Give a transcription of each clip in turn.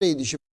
neydi şimdi?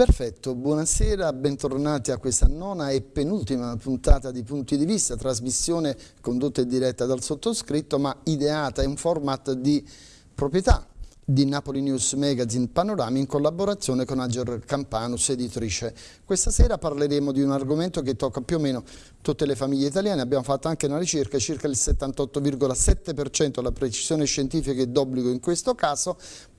Perfetto, buonasera, bentornati a questa nona e penultima puntata di Punti di Vista, trasmissione condotta e diretta dal sottoscritto ma ideata in format di proprietà di Napoli News Magazine Panorama in collaborazione con Ager Campanus, editrice. Questa sera parleremo di un argomento che tocca più o meno tutte le famiglie italiane, abbiamo fatto anche una ricerca, circa il 78,7% la precisione scientifica è d'obbligo in questo caso,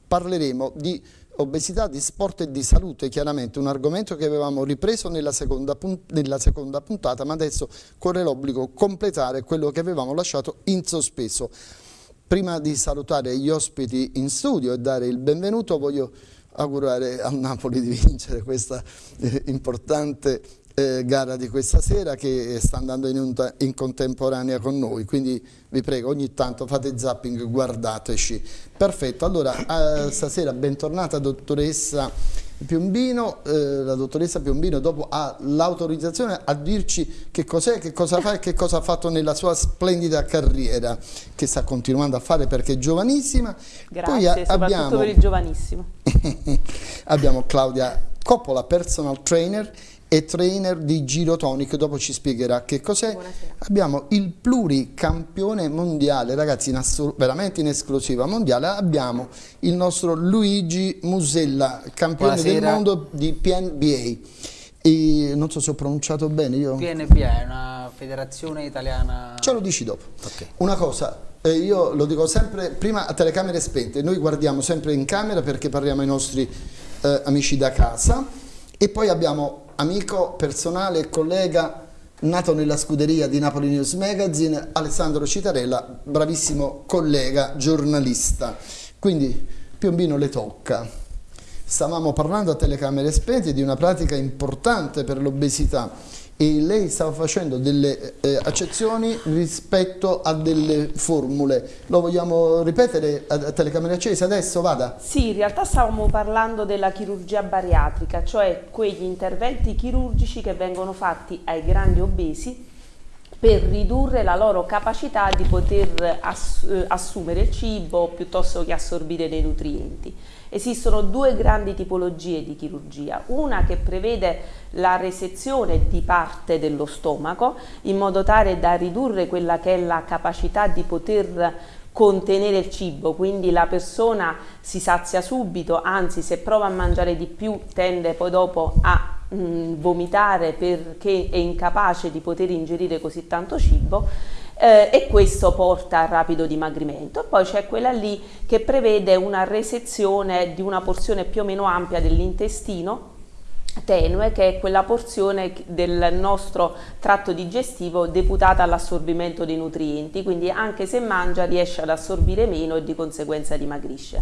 parleremo di obesità, di sport e di salute, chiaramente un argomento che avevamo ripreso nella seconda, nella seconda puntata, ma adesso corre l'obbligo completare quello che avevamo lasciato in sospeso. Prima di salutare gli ospiti in studio e dare il benvenuto voglio augurare al Napoli di vincere questa eh, importante eh, gara di questa sera che sta andando in, in, contemporanea con noi, quindi vi prego ogni tanto fate zapping, guardateci. Perfetto, allora eh, stasera bentornata dottoressa Piombino, eh, la dottoressa Piombino dopo ha l'autorizzazione a dirci che cos'è, che cosa fa e che cosa ha fatto nella sua splendida carriera che sta continuando a fare perché è giovanissima. Grazie, Poi soprattutto abbiamo, per il giovanissimo. abbiamo Claudia Coppola, personal trainer e trainer di Girotonic, dopo ci spiegherà che cos'è. Abbiamo il pluricampione mondiale, ragazzi, in veramente in esclusiva mondiale, abbiamo il nostro Luigi Musella, campione Buonasera. del mondo di PNBA. E non so se ho pronunciato bene io. PNBA è una federazione italiana. Ce lo dici dopo. Okay. Una cosa, eh, io lo dico sempre, prima a telecamere spente, noi guardiamo sempre in camera perché parliamo ai nostri eh, amici da casa e poi abbiamo amico personale e collega nato nella scuderia di Napoli News Magazine, Alessandro Citarella, bravissimo collega, giornalista. Quindi Piombino le tocca. Stavamo parlando a telecamere spente di una pratica importante per l'obesità e lei stava facendo delle eh, accezioni rispetto a delle formule. Lo vogliamo ripetere a, a telecamere accese adesso? Vada. Sì, in realtà stavamo parlando della chirurgia bariatrica, cioè quegli interventi chirurgici che vengono fatti ai grandi obesi per ridurre la loro capacità di poter ass eh, assumere il cibo piuttosto che assorbire dei nutrienti. Esistono due grandi tipologie di chirurgia, una che prevede la resezione di parte dello stomaco in modo tale da ridurre quella che è la capacità di poter contenere il cibo, quindi la persona si sazia subito, anzi se prova a mangiare di più tende poi dopo a mh, vomitare perché è incapace di poter ingerire così tanto cibo eh, e questo porta al rapido dimagrimento. Poi c'è quella lì che prevede una resezione di una porzione più o meno ampia dell'intestino tenue che è quella porzione del nostro tratto digestivo deputata all'assorbimento dei nutrienti quindi anche se mangia riesce ad assorbire meno e di conseguenza dimagrisce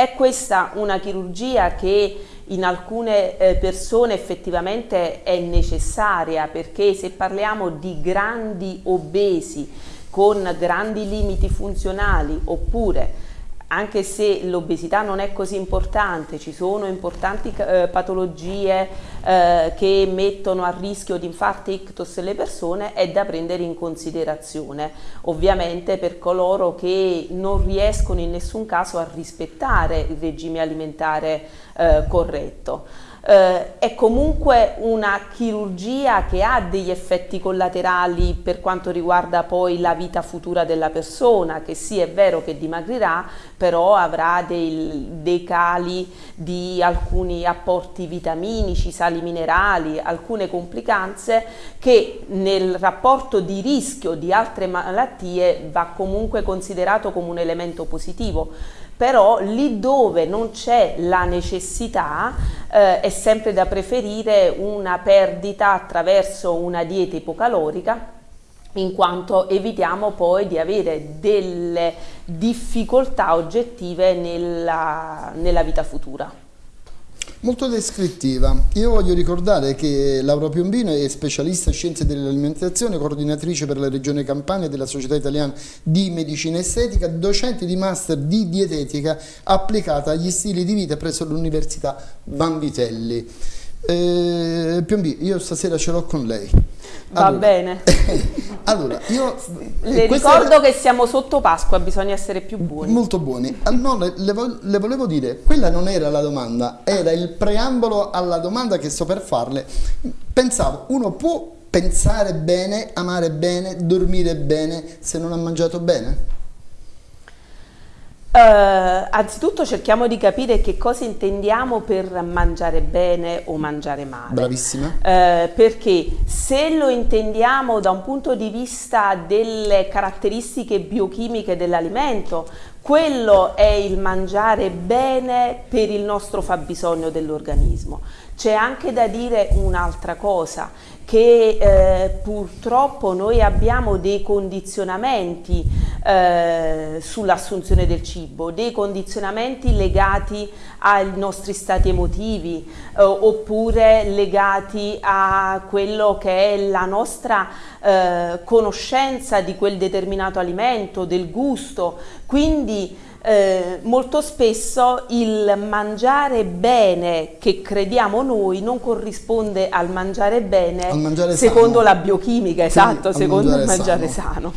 è questa una chirurgia che in alcune eh, persone effettivamente è necessaria perché se parliamo di grandi obesi con grandi limiti funzionali oppure anche se l'obesità non è così importante, ci sono importanti eh, patologie eh, che mettono a rischio di infarti ictus le persone, è da prendere in considerazione. Ovviamente per coloro che non riescono in nessun caso a rispettare il regime alimentare eh, corretto eh, è comunque una chirurgia che ha degli effetti collaterali per quanto riguarda poi la vita futura della persona, che sì è vero che dimagrirà, però avrà dei, dei cali di alcuni apporti vitaminici, sali minerali, alcune complicanze che nel rapporto di rischio di altre malattie va comunque considerato come un elemento positivo però lì dove non c'è la necessità eh, è sempre da preferire una perdita attraverso una dieta ipocalorica in quanto evitiamo poi di avere delle difficoltà oggettive nella, nella vita futura. Molto descrittiva. Io voglio ricordare che Laura Piombino è specialista in scienze dell'alimentazione, coordinatrice per la regione Campania della Società Italiana di Medicina Estetica, docente di master di dietetica applicata agli stili di vita presso l'Università Vanvitelli. Eh, Piombi, io stasera ce l'ho con lei. Va allora, bene. allora, io... Le ricordo era... che siamo sotto Pasqua, bisogna essere più buoni. Molto buoni. Ah, no, le, le, volevo dire, quella non era la domanda, era il preambolo alla domanda che sto per farle. Pensavo, uno può pensare bene, amare bene, dormire bene se non ha mangiato bene? Uh, anzitutto cerchiamo di capire che cosa intendiamo per mangiare bene o mangiare male. Bravissima. Uh, perché se lo intendiamo da un punto di vista delle caratteristiche biochimiche dell'alimento, quello è il mangiare bene per il nostro fabbisogno dell'organismo. C'è anche da dire un'altra cosa, che eh, purtroppo noi abbiamo dei condizionamenti eh, sull'assunzione del cibo, dei condizionamenti legati ai nostri stati emotivi eh, oppure legati a quello che è la nostra eh, conoscenza di quel determinato alimento, del gusto, quindi eh, molto spesso il mangiare bene che crediamo noi non corrisponde al mangiare bene al mangiare secondo sano. la biochimica, esatto, secondo il mangiare sano. sano.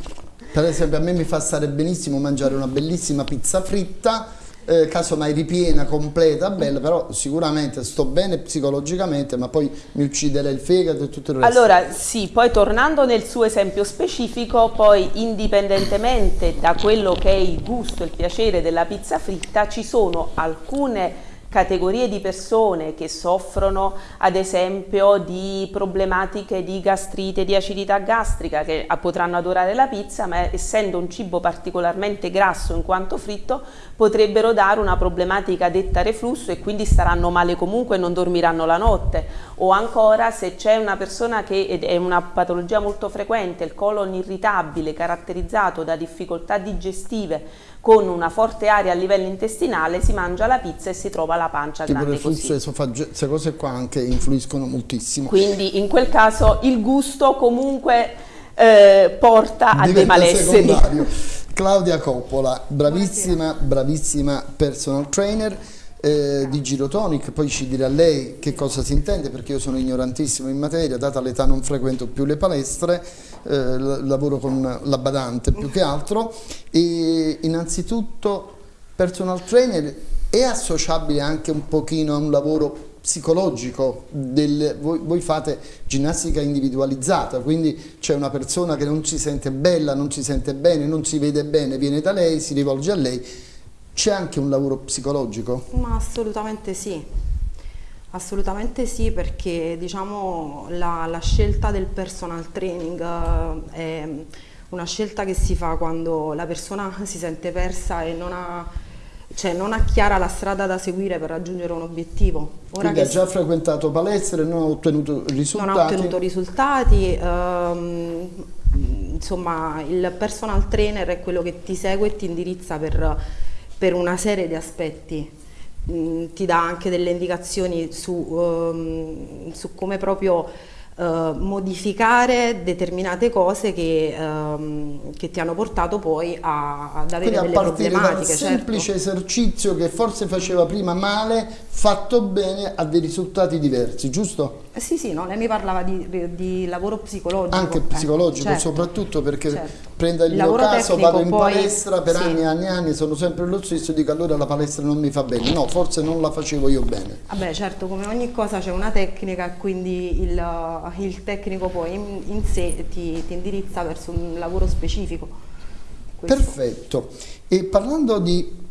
Per esempio a me mi fa stare benissimo mangiare una bellissima pizza fritta eh, casomai ripiena, completa, bella, però sicuramente sto bene psicologicamente, ma poi mi ucciderei il fegato e tutto il resto. Allora, sì, poi tornando nel suo esempio specifico, poi indipendentemente da quello che è il gusto e il piacere della pizza fritta, ci sono alcune categorie di persone che soffrono ad esempio di problematiche di gastrite, di acidità gastrica che potranno adorare la pizza ma essendo un cibo particolarmente grasso in quanto fritto potrebbero dare una problematica detta reflusso e quindi staranno male comunque e non dormiranno la notte. O ancora se c'è una persona che è una patologia molto frequente, il colon irritabile caratterizzato da difficoltà digestive con una forte aria a livello intestinale si mangia la pizza e si trova la pancia tipo grande così. queste cose qua anche influiscono moltissimo. Quindi in quel caso il gusto comunque eh, porta a dei malesseri. Secondario. Claudia Coppola, bravissima, bravissima personal trainer eh, di Girotonic, poi ci dirà lei che cosa si intende perché io sono ignorantissimo in materia, data l'età non frequento più le palestre, eh, lavoro con la badante più che altro. E innanzitutto personal trainer è associabile anche un pochino a un lavoro psicologico, del, voi, voi, fate ginnastica individualizzata, quindi c'è una persona che non si sente bella, non si sente bene, non si vede bene, viene da lei, si rivolge a lei, c'è anche un lavoro psicologico? Ma assolutamente sì, assolutamente sì perché diciamo la, la scelta del personal training uh, è una scelta che si fa quando la persona si sente persa e non ha, cioè non ha chiara la strada da seguire per raggiungere un obiettivo. Ora Quindi ha già frequentato palestre e non ha ottenuto risultati? Non ha ottenuto risultati, um, insomma il personal trainer è quello che ti segue e ti indirizza per per una serie di aspetti. Mm, ti dà anche delle indicazioni su, um, su come proprio uh, modificare determinate cose che, um, che, ti hanno portato poi a, ad avere Quindi delle problematiche. Dal certo. semplice esercizio che forse faceva prima male, fatto bene, ha dei risultati diversi, giusto? Eh sì, sì, no, lei mi parlava di, di lavoro psicologico. Anche eh, psicologico, certo. soprattutto perché certo. prendo il, il mio caso, vado in poi, palestra per sì. anni e anni e anni, sono sempre lo stesso dico allora la palestra non mi fa bene. No, forse non la facevo io bene. Vabbè, certo, come ogni cosa c'è una tecnica, quindi il, il tecnico poi in, in sé ti, ti, indirizza verso un lavoro specifico. Questo. Perfetto. E parlando di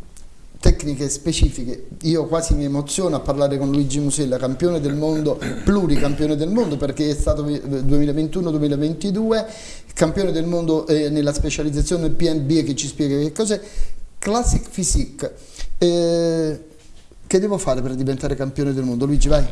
tecniche specifiche. Io quasi mi emoziono a parlare con Luigi Musella, campione del mondo, pluricampione del mondo perché è stato 2021-2022, campione del mondo eh, nella specializzazione PNB che ci spiega che cos'è, Classic Physique. Eh, che devo fare per diventare campione del mondo? Luigi, vai.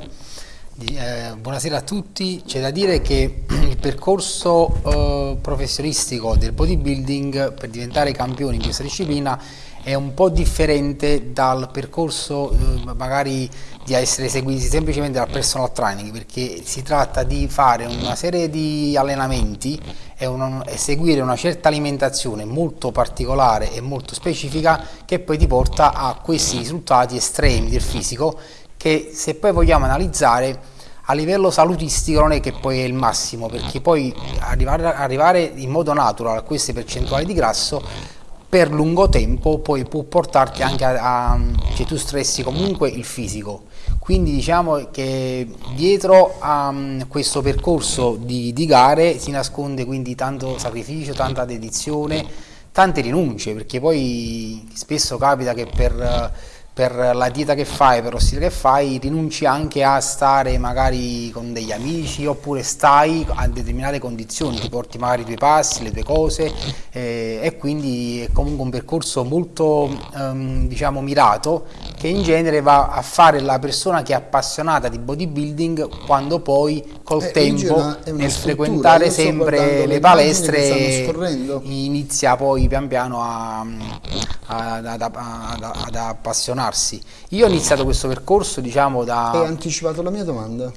Eh, buonasera a tutti, c'è da dire che il percorso eh, professionistico del bodybuilding per diventare campione in questa disciplina è un po' differente dal percorso eh, magari di essere seguiti semplicemente dal personal training perché si tratta di fare una serie di allenamenti e, un, e, seguire una certa alimentazione molto particolare e molto specifica che poi ti porta a questi risultati estremi del fisico che se poi vogliamo analizzare a livello salutistico non è che poi è il massimo, perché poi arrivare, arrivare in modo natural a queste percentuali di grasso per lungo tempo poi può portarti anche a, a cioè tu stressi comunque il fisico. Quindi diciamo che dietro a questo percorso di, di gare si nasconde quindi tanto sacrificio, tanta dedizione, tante rinunce perché poi spesso capita che per per la dieta che fai, per lo stile che fai, rinunci anche a stare magari con degli amici oppure stai a determinate condizioni, ti porti magari i tuoi passi, le tue cose eh, e quindi è comunque un percorso molto ehm, diciamo mirato che in genere va a fare la persona che è appassionata di bodybuilding quando poi col eh, tempo una, nel frequentare sempre le palestre inizia poi pian piano a, a, ad, ad, ad appassionarsi avvicinarsi. Io ho iniziato questo percorso, diciamo, da... Hai anticipato la mia domanda.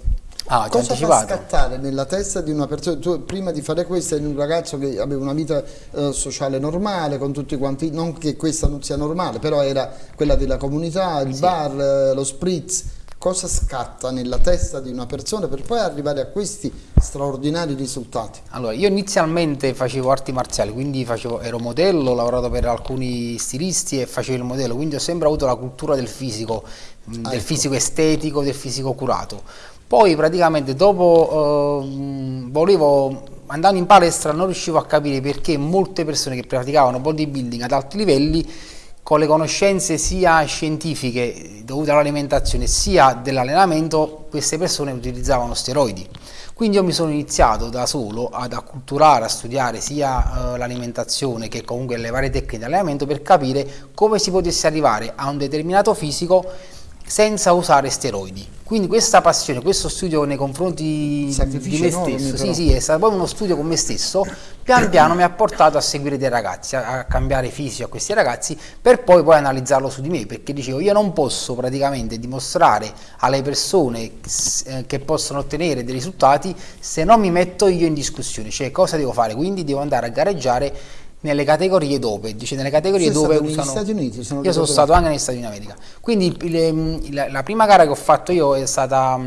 Ah, Cosa anticipato. fa scattare nella testa di una persona? Tu prima di fare questo eri un ragazzo che aveva una vita eh, sociale normale con tutti quanti, non che questa non sia normale, però era quella della comunità, il sì. bar, eh, lo spritz cosa scatta nella testa di una persona per poi arrivare a questi straordinari risultati? Allora, io inizialmente facevo arti marziali, quindi facevo, ero modello, ho lavorato per alcuni stilisti e facevo il modello, quindi ho sempre avuto la cultura del fisico, ah, del ecco. fisico estetico, del fisico curato. Poi praticamente dopo eh, volevo andando in palestra non riuscivo a capire perché molte persone che praticavano bodybuilding ad alti livelli con le conoscenze sia scientifiche dovute all'alimentazione sia dell'allenamento, queste persone utilizzavano steroidi. Quindi io mi sono iniziato da solo ad acculturare, a studiare sia eh, l'alimentazione che comunque le varie tecniche di allenamento per capire come si potesse arrivare a un determinato fisico senza usare steroidi. Quindi questa passione, questo studio nei confronti di me stesso, sì, sì, è stato proprio uno studio con me stesso, pian piano mi ha portato a seguire dei ragazzi, a, cambiare fisico a questi ragazzi, per poi poi analizzarlo su di me, perché dicevo io non posso praticamente dimostrare alle persone eh, che possono ottenere dei risultati se non mi metto io in discussione, cioè cosa devo fare? Quindi devo andare a gareggiare nelle categorie dove, dice nelle categorie Sei dove usano... Stati Uniti? Sono io sono stato anche negli Stati Uniti d'America. Quindi le, la, la, prima gara che ho fatto io è stata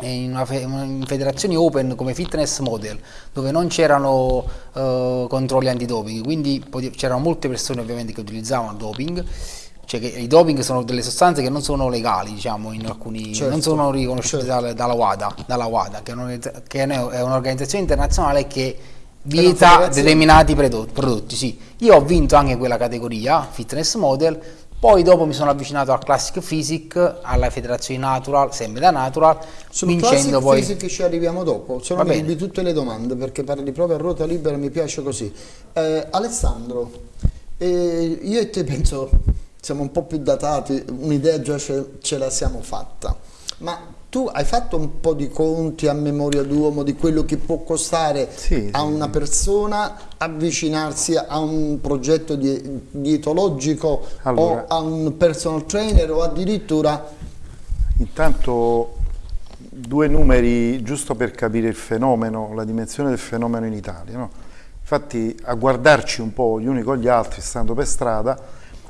in, una fe, in federazioni open come fitness model, dove non c'erano uh, controlli antidoping, quindi c'erano molte persone ovviamente che utilizzavano doping cioè che i doping sono delle sostanze che non sono legali, diciamo, in alcuni, certo, non sono riconosciute certo. dalla, dalla, WADA, dalla WADA, che è un'organizzazione internazionale che vieta determinati prodotti, sì. Io ho vinto anche quella categoria, fitness model, poi dopo mi sono avvicinato al Classic Physics, alla federazione Natural, sempre da Natural, Sul vincendo Classic poi... Physics ci arriviamo dopo, se no mi tutte le domande perché parli proprio a ruota libera, mi piace così. Eh, Alessandro, eh, io e te penso siamo un po' più datati, un'idea già ce, ce la siamo fatta, ma tu hai fatto un po' di conti a memoria d'uomo di quello che può costare sì, a una persona avvicinarsi a un progetto di, dietologico allora, o a un personal trainer o addirittura... Intanto due numeri giusto per capire il fenomeno, la dimensione del fenomeno in Italia. No? Infatti a guardarci un po' gli uni con gli altri stando per strada,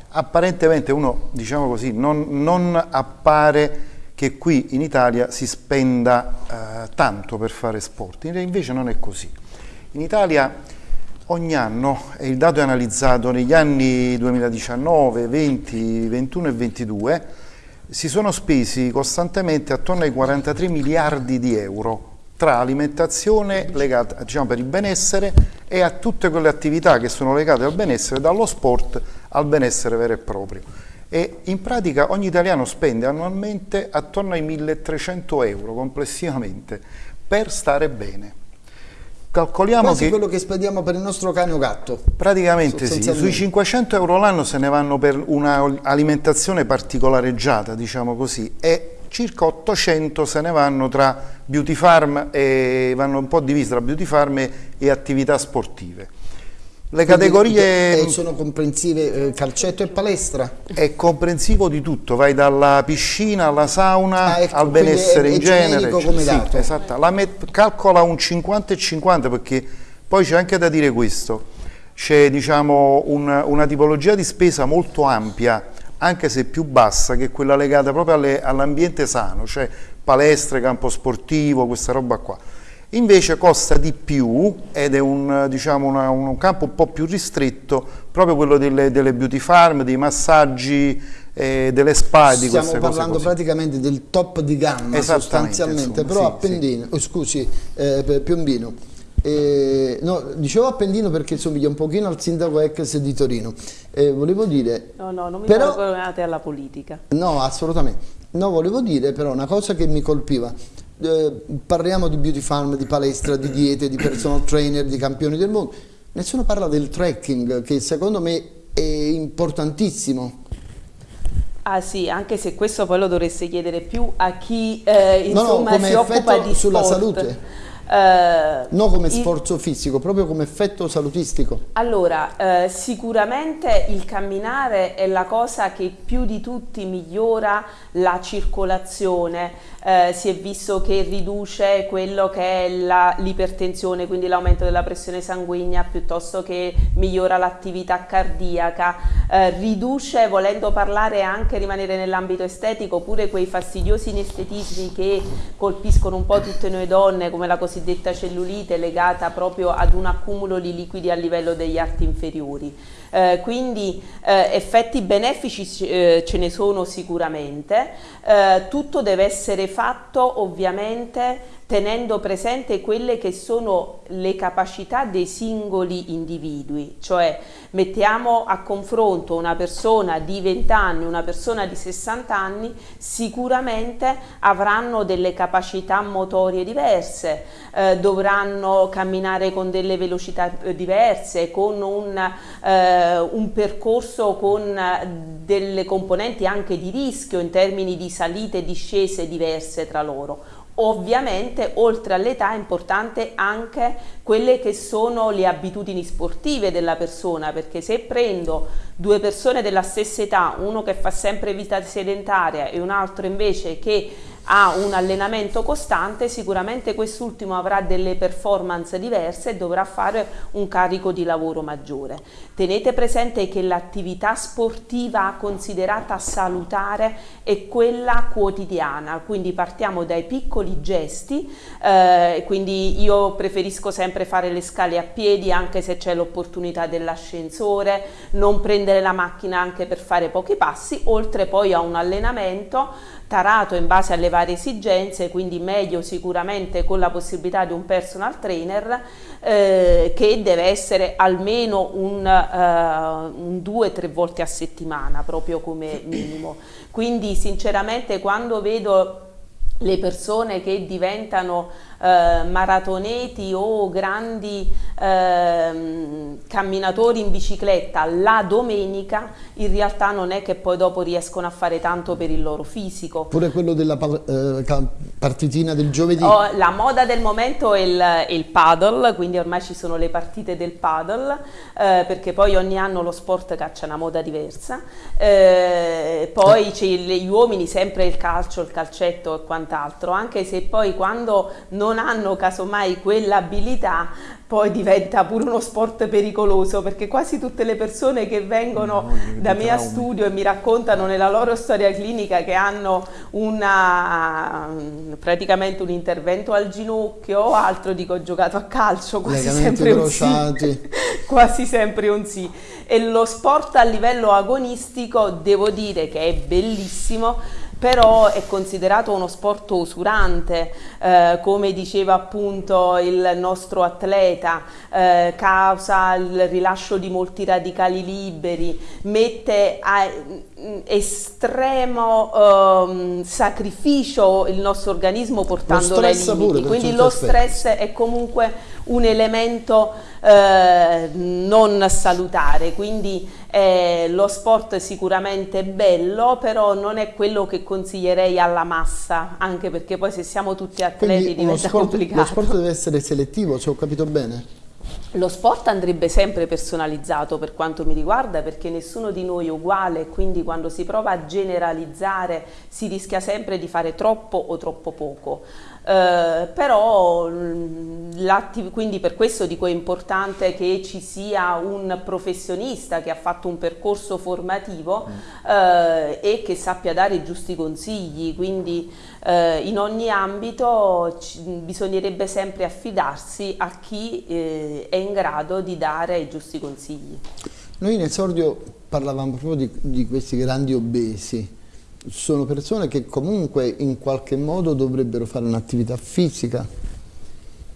apparentemente uno, diciamo così, non, non appare che qui in Italia si spenda eh, tanto per fare sport, invece non è così. In Italia ogni anno, e il dato è analizzato negli anni 2019, 20, 21 e 22, si sono spesi costantemente attorno ai 43 miliardi di euro tra alimentazione legata diciamo, per il benessere e a tutte quelle attività che sono legate al benessere, dallo sport al benessere vero e proprio e in pratica ogni italiano spende annualmente attorno ai 1300 euro complessivamente per stare bene. Calcoliamo Quasi che quello che spendiamo per il nostro cane o gatto. Praticamente sì, sui 500 euro l'anno se ne vanno per un'alimentazione particolareggiata, diciamo così, e circa 800 se ne vanno tra beauty farm e vanno un po' divisi tra beauty farm e attività sportive. Le categorie... sono comprensive eh, calcetto e palestra? È comprensivo di tutto, vai dalla piscina alla sauna ah, ecco, al benessere è, in è genere. Come sì, dato. esatto. La calcola un 50 e 50 perché poi c'è anche da dire questo, c'è diciamo, un, una tipologia di spesa molto ampia anche se più bassa, che è quella legata proprio all'ambiente sano, cioè palestre, campo sportivo, questa roba qua. Invece costa di più ed è un, diciamo una, un campo un po' più ristretto, proprio quello delle, delle beauty farm, dei massaggi, eh, delle spa di Stiamo parlando praticamente del top di gamma sostanzialmente, insomma, però sì, Appendino, sì. oh, scusi, eh, Piombino, eh, no, dicevo Appendino perché somiglia un pochino al sindaco ex di Torino. Eh, volevo dire... No, no, non mi però, alla politica. No, assolutamente. No, volevo dire però una cosa che mi colpiva. Eh, parliamo di beauty farm, di palestra, di diete, di personal trainer, di campioni del mondo. Nessuno parla del trekking, che secondo me è importantissimo. Ah sì, anche se questo poi lo dovreste chiedere più a chi eh, insomma, no, no, si occupa di sulla sport. salute. Eh, non come sforzo fisico, proprio come effetto salutistico. Allora, eh, sicuramente il camminare è la cosa che più di tutti migliora la circolazione, eh, si è visto che riduce quello che è l'ipertensione, quindi l'aumento della pressione sanguigna, piuttosto che migliora l'attività cardiaca, eh, riduce, volendo parlare anche, rimanere nell'ambito estetico, pure quei fastidiosi inestetismi che colpiscono un po' tutte noi donne, come la cosiddetta cellulite legata proprio ad un accumulo di liquidi a livello degli arti inferiori. Eh, quindi eh, effetti benefici eh, ce ne sono sicuramente, eh, tutto deve essere fatto ovviamente tenendo presente quelle che sono le capacità dei singoli individui, cioè mettiamo a confronto una persona di 20 anni, una persona di 60 anni, sicuramente avranno delle capacità motorie diverse, eh, dovranno camminare con delle velocità eh, diverse, con un, eh, un percorso con delle componenti anche di rischio in termini di salite e discese diverse tra loro Ovviamente oltre all'età è importante anche quelle che sono le abitudini sportive della persona perché se prendo due persone della stessa età, uno che fa sempre vita sedentaria e un altro invece che ha un allenamento costante, sicuramente quest'ultimo avrà delle performance diverse e dovrà fare un carico di lavoro maggiore. Tenete presente che l'attività sportiva considerata salutare è quella quotidiana, quindi partiamo dai piccoli gesti, eh, quindi io preferisco sempre fare le scale a piedi anche se c'è l'opportunità dell'ascensore, non prendere la macchina anche per fare pochi passi, oltre poi a un allenamento tarato in base alle varie esigenze, quindi meglio sicuramente con la possibilità di un personal trainer eh, che deve essere almeno un, uh, un due o tre volte a settimana proprio come minimo. Quindi sinceramente quando vedo le persone che diventano eh, maratoneti o grandi eh, camminatori in bicicletta la domenica in realtà non è che poi dopo riescono a fare tanto per il loro fisico. Pure quello della eh, partitina del giovedì? Oh, la moda del momento è il, è il, paddle, quindi ormai ci sono le partite del paddle, eh, perché poi ogni anno lo sport caccia una moda diversa. Eh, poi c'è gli uomini sempre il calcio, il calcetto e quant'altro, anche se poi quando non non hanno casomai quell'abilità poi diventa pure uno sport pericoloso perché quasi tutte le persone che vengono no, da me a studio e mi raccontano nella loro storia clinica che hanno una, praticamente un intervento al ginocchio o altro, dico ho giocato a calcio, quasi sempre un sì, quasi sempre un sì. E lo sport a livello agonistico devo dire che è bellissimo però è considerato uno sport usurante, eh, come diceva appunto il nostro atleta, eh, causa il rilascio di molti radicali liberi, mette a mm, estremo um, sacrificio il nostro organismo portandolo ai limiti, quindi lo stress è comunque un elemento eh, non salutare, quindi eh, lo sport è sicuramente bello, però non è quello che consiglierei alla massa, anche perché poi se siamo tutti atleti quindi diventa sport, complicato. Lo sport deve essere selettivo, se ho capito bene? Lo sport andrebbe sempre personalizzato per quanto mi riguarda perché nessuno di noi è uguale quindi quando si prova a generalizzare si rischia sempre di fare troppo o troppo poco. Eh, però quindi per questo dico è importante che ci sia un professionista che ha fatto un percorso formativo mm. eh, e che sappia dare i giusti consigli, quindi eh, in ogni ambito bisognerebbe sempre affidarsi a chi eh, è in grado di dare i giusti consigli. Noi in esordio parlavamo proprio di, di questi grandi obesi, sono persone che comunque in qualche modo dovrebbero fare un'attività fisica?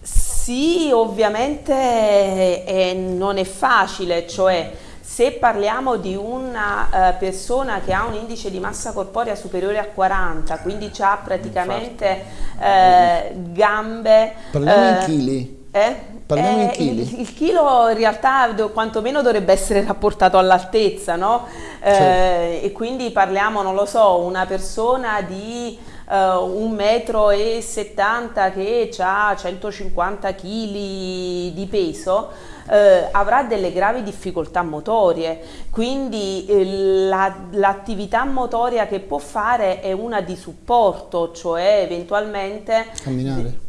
Sì, ovviamente è, non è facile, cioè se parliamo di una uh, persona che ha un indice di massa corporea superiore a 40, quindi ha praticamente uh, gambe... Parliamo in chili? Eh? Parliamo eh, in chili. Il, il, chilo in realtà quantomeno dovrebbe essere rapportato all'altezza, no? Eh, certo. e quindi parliamo, non lo so, una persona di uh, un metro e 70 che ha 150 kg di peso, eh, avrà delle gravi difficoltà motorie, quindi eh, l'attività la, motoria che può fare è una di supporto, cioè eventualmente... Camminare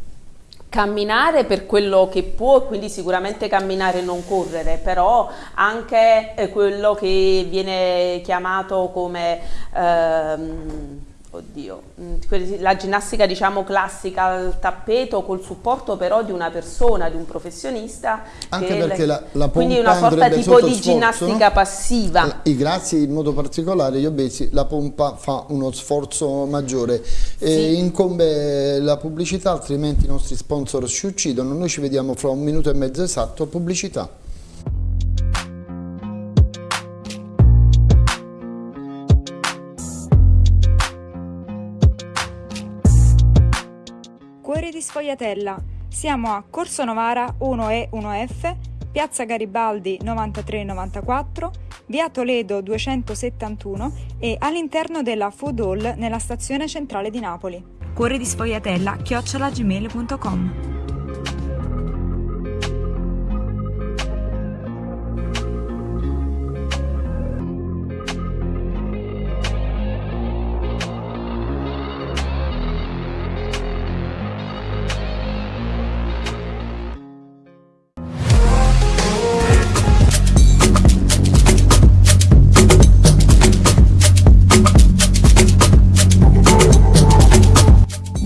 camminare per quello che può, quindi sicuramente camminare e non correre, però anche eh, quello che viene chiamato come ehm, oddio, mm, la ginnastica diciamo classica al tappeto col supporto però di una persona, di un professionista. Anche perché la, la Quindi una sorta tipo di ginnastica no? passiva. I grassi in modo particolare, gli obesi, la pompa fa uno sforzo maggiore. Sì. incombe la pubblicità, altrimenti i nostri sponsor ci uccidono. Noi ci vediamo fra un minuto e mezzo esatto, pubblicità. Sfogliatella. Siamo a Corso Novara 1E 1F, Piazza Garibaldi 9394, Via Toledo 271 e all'interno della Food Hall nella stazione centrale di Napoli. Cuori di Sfogliatella chiocciolagmail.com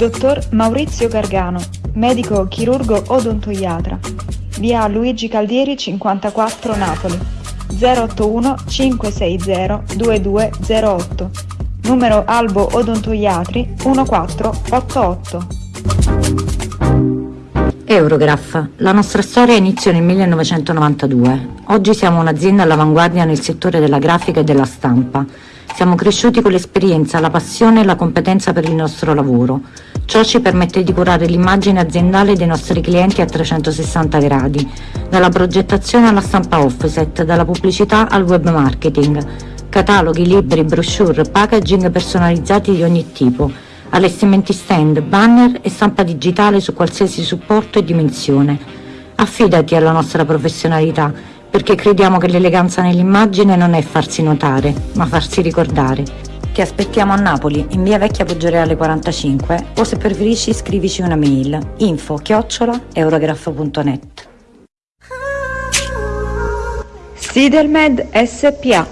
Dottor Maurizio Gargano, medico chirurgo odontoiatra, via Luigi Caldieri 54 Napoli, 081 560 2208, numero Albo Odontoiatri 1488. Eurograph. La nostra storia inizia nel 1992. Oggi siamo un'azienda all'avanguardia nel settore della grafica e della stampa. Siamo cresciuti con l'esperienza, la passione e la competenza per il nostro lavoro. Ciò ci permette di curare l'immagine aziendale dei nostri clienti a 360 gradi, dalla progettazione alla stampa offset, dalla pubblicità al web marketing, cataloghi, libri, brochure, packaging personalizzati di ogni tipo, allestimenti stand, banner e stampa digitale su qualsiasi supporto e dimensione. Affidati alla nostra professionalità perché crediamo che l'eleganza nell'immagine non è farsi notare, ma farsi ricordare. Ti aspettiamo a Napoli, in via Vecchia Poggioreale 45 o se preferisci scrivici una mail info chiocciola eurograph.net Sidelmed SPA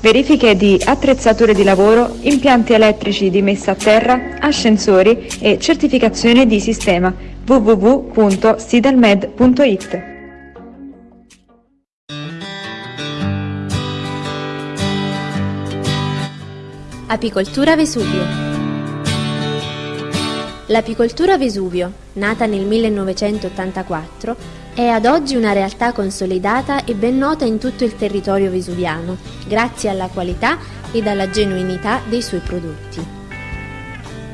Verifiche di attrezzature di lavoro, impianti elettrici di messa a terra, ascensori e certificazione di sistema www.sidelmed.it Apicoltura Vesuvio L'apicoltura Vesuvio, nata nel 1984, è ad oggi una realtà consolidata e ben nota in tutto il territorio vesuviano, grazie alla qualità ed alla genuinità dei suoi prodotti.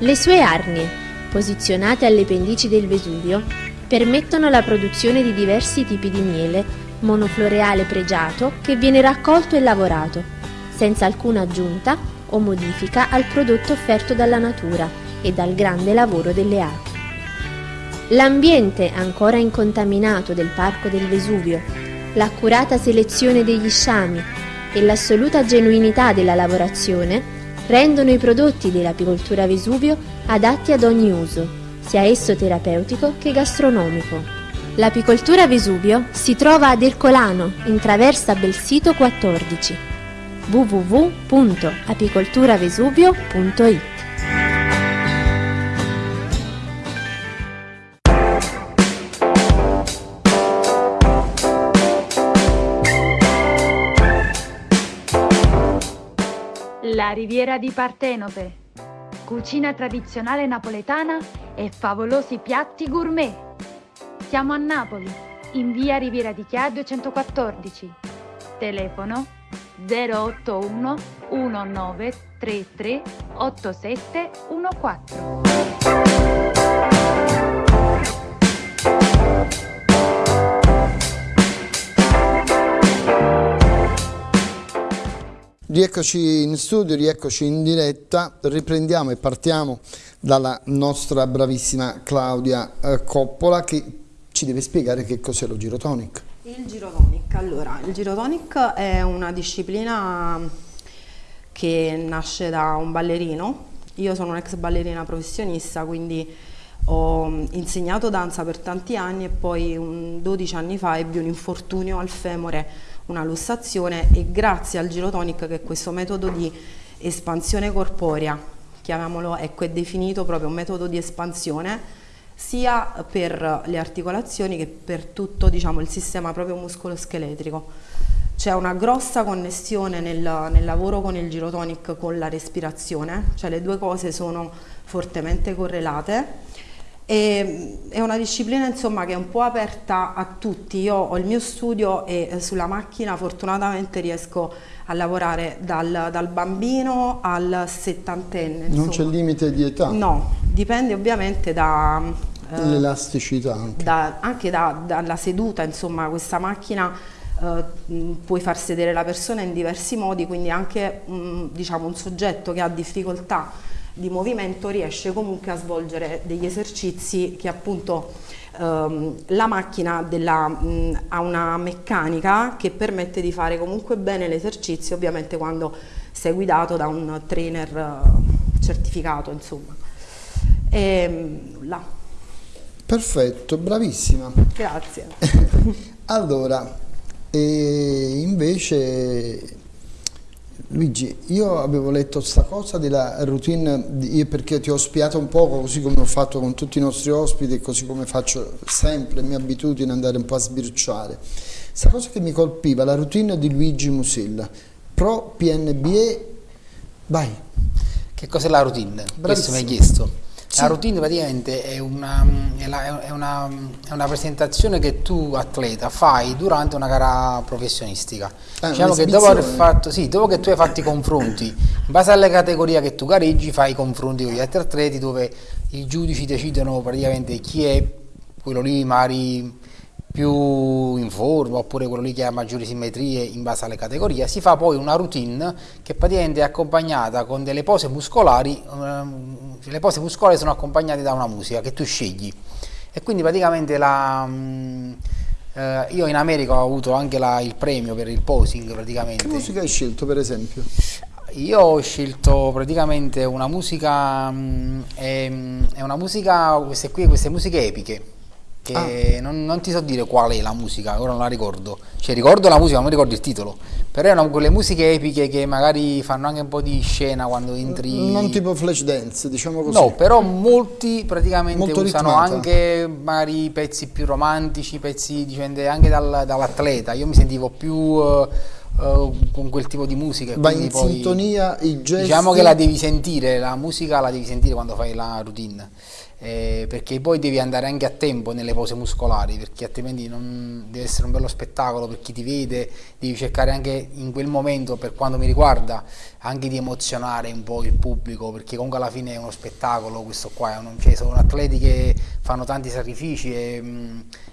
Le sue arnie, posizionate alle pendici del Vesuvio, permettono la produzione di diversi tipi di miele, monofloreale pregiato che viene raccolto e lavorato, senza alcuna aggiunta o modifica al prodotto offerto dalla natura e dal grande lavoro delle api. l'ambiente ancora incontaminato del Parco del Vesuvio, l'accurata selezione degli sciami e l'assoluta genuinità della lavorazione rendono i prodotti dell'apicoltura Vesuvio adatti ad ogni uso, sia esso terapeutico che gastronomico. L'apicoltura Vesuvio si trova ad Ercolano, in traversa Belsito 14 www.apicolturavesuvio.it La riviera di Partenope. Cucina tradizionale napoletana e favolosi piatti gourmet. Siamo a Napoli, in via Riviera di Chia 214. Telefono 081 1933 8714. Rieccoci in studio, rieccoci in diretta, riprendiamo e partiamo dalla nostra bravissima Claudia eh, Coppola che ci deve spiegare che cos'è lo girotonic. Il girotonic, allora, il girotonic è una disciplina che nasce da un ballerino, io sono un'ex ballerina professionista quindi ho insegnato danza per tanti anni e poi un 12 anni fa ebbi un infortunio al femore una lussazione e grazie al girotonic che è questo metodo di espansione corporea, chiamiamolo, ecco, è definito proprio un metodo di espansione sia per le articolazioni che per tutto diciamo, il sistema proprio muscoloscheletrico. C'è una grossa connessione nel, nel, lavoro con il girotonic con la respirazione, cioè le due cose sono fortemente correlate e, è una disciplina insomma, che è un po' aperta a tutti, io ho il mio studio e eh, sulla macchina fortunatamente riesco a lavorare dal, dal bambino al settantenne. Non c'è limite di età? No, dipende ovviamente da... Eh, L'elasticità anche. Da, anche da, dalla seduta, insomma questa macchina eh, puoi far sedere la persona in diversi modi, quindi anche mh, diciamo, un soggetto che ha difficoltà di movimento riesce comunque a svolgere degli esercizi che appunto ehm, la macchina della, mh, ha una meccanica che permette di fare comunque bene l'esercizio ovviamente quando sei guidato da un trainer uh, certificato insomma. E, là. perfetto bravissima. Grazie. Allora invece Luigi, io avevo letto questa cosa della routine perché ti ho spiato un po' così come ho fatto con tutti i nostri ospiti, così come faccio sempre, mia abitudine andare un po' a sbirciare. Questa cosa che mi colpiva, la routine di Luigi Musilla, pro PNBE, vai. Che cos'è la routine? Bravissimo. Questo mi hai chiesto. Sì. La routine praticamente è una, è, la, è, una, è una, presentazione che tu atleta fai durante una gara professionistica. Eh, diciamo che dopo, aver fatto, sì, dopo che tu hai fatto i confronti, in base alle categorie che tu gareggi, fai i confronti con gli altri atleti dove i giudici decidono praticamente chi è quello lì magari più in forma oppure quello lì che ha maggiori simmetrie in base alle categorie, si fa poi una routine che praticamente è accompagnata con delle pose muscolari, ehm, le pose muscolari sono accompagnate da una musica che tu scegli e quindi praticamente la, mm, eh, io in America ho avuto anche la, il premio per il posing praticamente. Che musica hai scelto per esempio? Io ho scelto praticamente una musica, mm, è, è una musica, queste qui, queste musiche epiche che ah. non, non, ti so dire qual è la musica, ora non la ricordo, cioè ricordo la musica, ma non mi ricordo il titolo, però erano quelle musiche epiche che magari fanno anche un po' di scena quando entri... Non tipo flash dance, diciamo così. No, però molti praticamente Molto usano ritmata. anche magari pezzi più romantici, pezzi dipende anche dal, dall'atleta, io mi sentivo più... Uh, Uh, con quel tipo di musica. Va in poi, sintonia i gesti. Diciamo che la devi sentire, la musica la devi sentire quando fai la routine eh, perché poi devi andare anche a tempo nelle pose muscolari perché altrimenti non deve essere un bello spettacolo per chi ti vede devi cercare anche in quel momento per quanto mi riguarda anche di emozionare un po' il pubblico perché comunque alla fine è uno spettacolo questo qua un, cioè, sono atleti che fanno tanti sacrifici e,